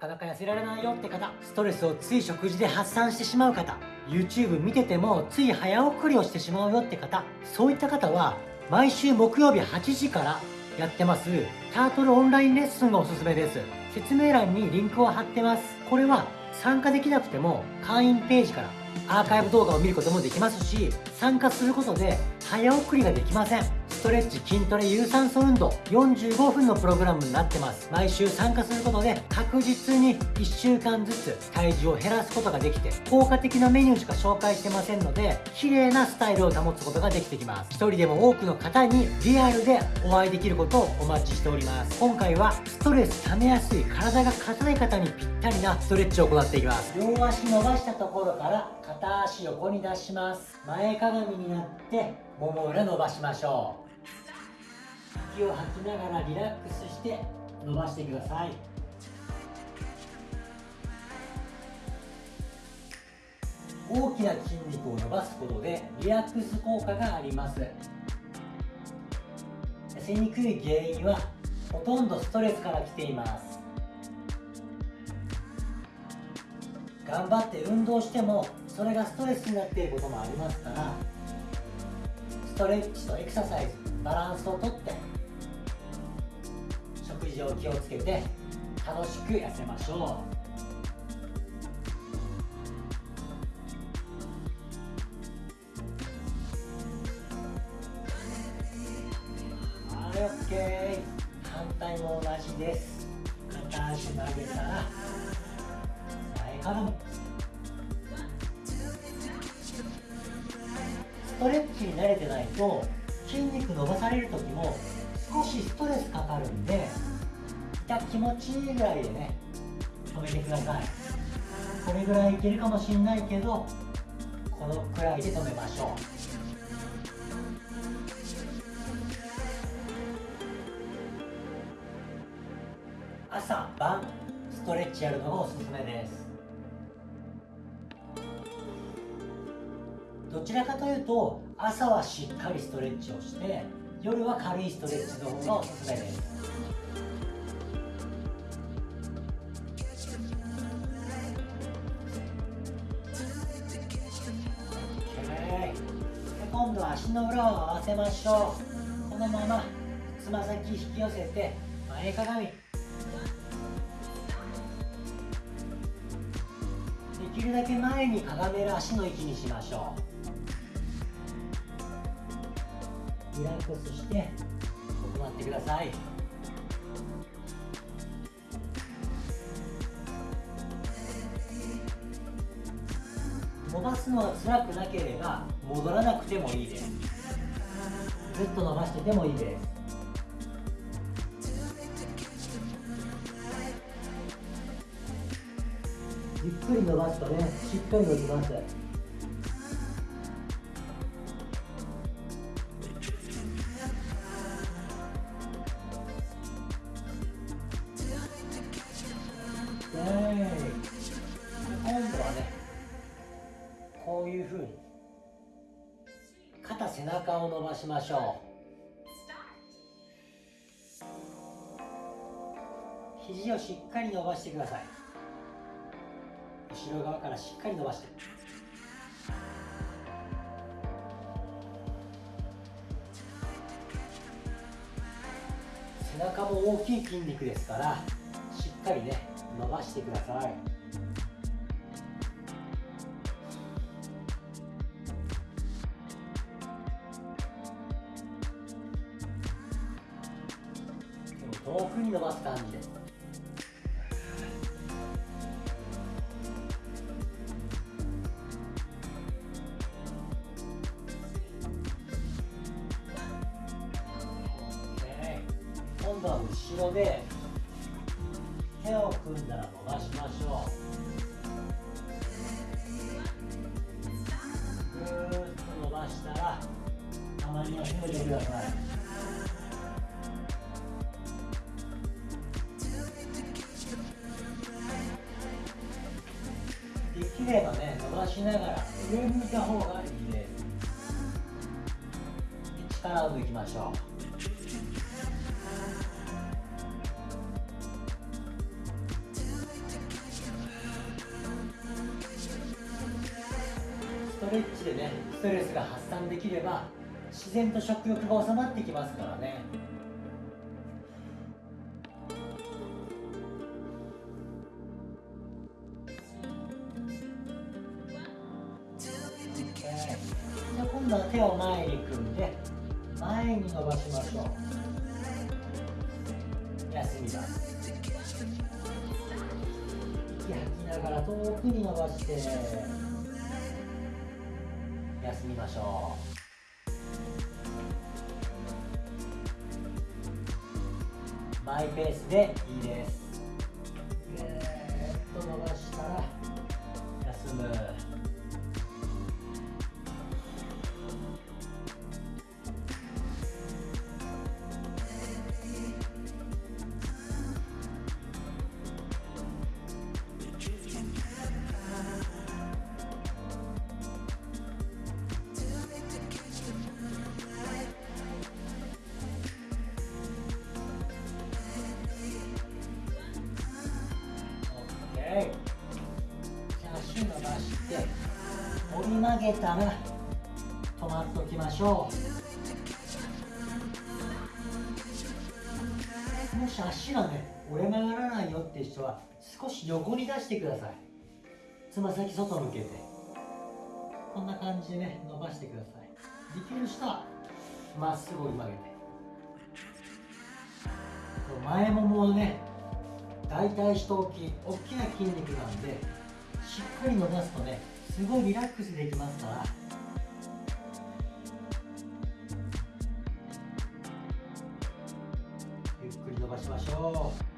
かなか痩せられないよって方ストレスをつい食事で発散してしまう方 YouTube 見ててもつい早送りをしてしまうよって方そういった方は毎週木曜日8時からやってますタートルオンラインレッスンがおすすめです。説明欄にリンクを貼ってます。これは参加できなくても会員ページからアーカイブ動画を見ることもできますし参加することで早送りができません。ストレッチ筋トレ有酸素運動45分のプログラムになってます。毎週参加することで確実に1週間ずつ体重を減らすことができて効果的なメニューしか紹介してませんので綺麗なスタイルを保つことができてきます。一人でも多くの方にリアルでお会いできることをお待ちしております。今回はストレス溜めやすい体が硬い方にぴったりなストレッチを行っていきます。両足伸ばしたところから片足横に出します。前かがみになってもも裏伸ばしましょう。息を吐きながらリラックスして伸ばしてください。大きな筋肉を伸ばすことでリラックス効果があります。痩せにくい原因はほとんどストレスから来ています。頑張って運動してもそれがストレスになっていることもありますからストレッチとエクササイズバランスをとって食事を気をつけて楽しく痩せましょう。はい OK 反対も同じです。片足曲げたら前かがみストレッチに慣れてないと筋肉伸ばされる時も少しストレスかかるんで痛気持ちいいぐらいでね止めてください。これぐらいいけるかもしんないけどこのくらいで止めましょう。朝晩ストレッチやるのがおすすめです。どちらかというと朝はしっかりストレッチをして夜は軽いストレッチの方がおすすめです。今度は足の裏を合わせましょう。このままつま先引き寄せて前かがみ。できるだけ前にかがめる足の位置にしましょう。リラックスして行ってください。伸ばすのが辛くなければ戻らなくてもいいです。ずっと伸ばしててもいいです。ゆっくり伸ばすとねしっかり伸びます。ふうに肩背中を伸ばしましょう。肘をしっかり伸ばしてください。後ろ側からしっかり伸ばして。背中も大きい筋肉ですからしっかりね伸ばしてください。遠くに伸ばす感じで。す今度は後ろで手を組んだら伸ばしましょう。ぐーっと伸ばしたらたまには締めてください。手がね伸ばしながら上向いた方がいいです力を抜きましょう。ストレッチでねストレスが発散できれば自然と食欲が収まってきますからね。伸ばしましょう休みます息吐きながら遠くに伸ばして休みましょう。マイペースでいいです。止まっておきましょう。もし足がね折れ曲がらないよって人は少し横に出してください。つま先外向けて。こんな感じでね伸ばしてください。できる人はまっすぐ折り曲げて。前ももをね大腿四頭筋大きな筋肉なんでしっかり伸ばすとねすごいリラックスできますから。ゆっくり伸ばしましょう。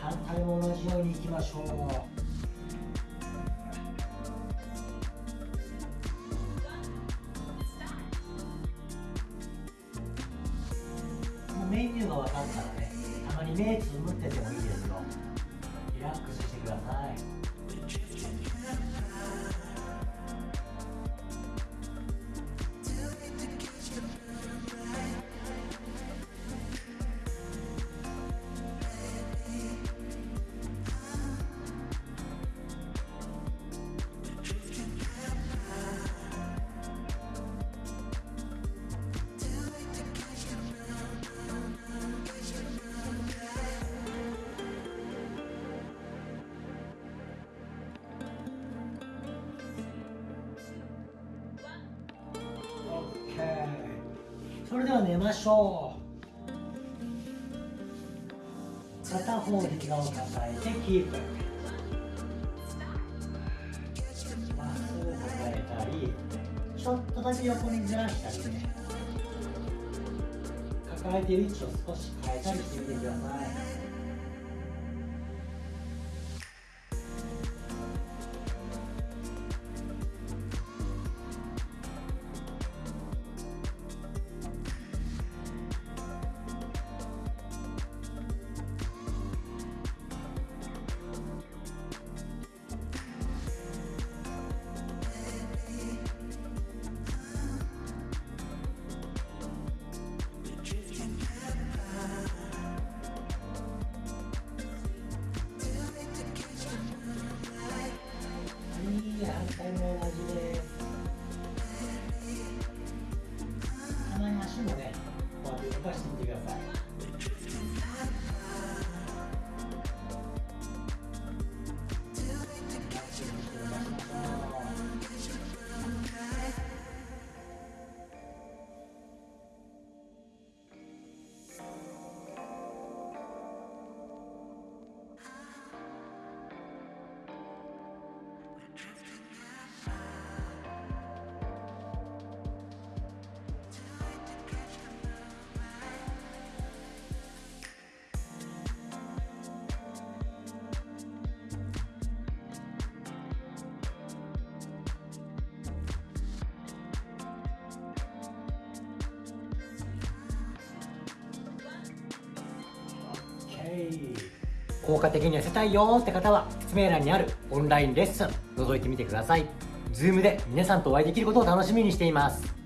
反対も同じようにいきましょう。メニューが分かったらねたまに目つむっててもいいですよ。リラックスしてください。それでは寝ましょう。片方で膝を抱えてキープ。まっすぐ抱えたりちょっとだけ横にずらしたりね。抱えている位置を少し変えたりしてみてください。効果的に痩せたいよって方は説明欄にあるオンラインレッスン覗いてみてください。Zoom で皆さんとお会いできることを楽しみにしています。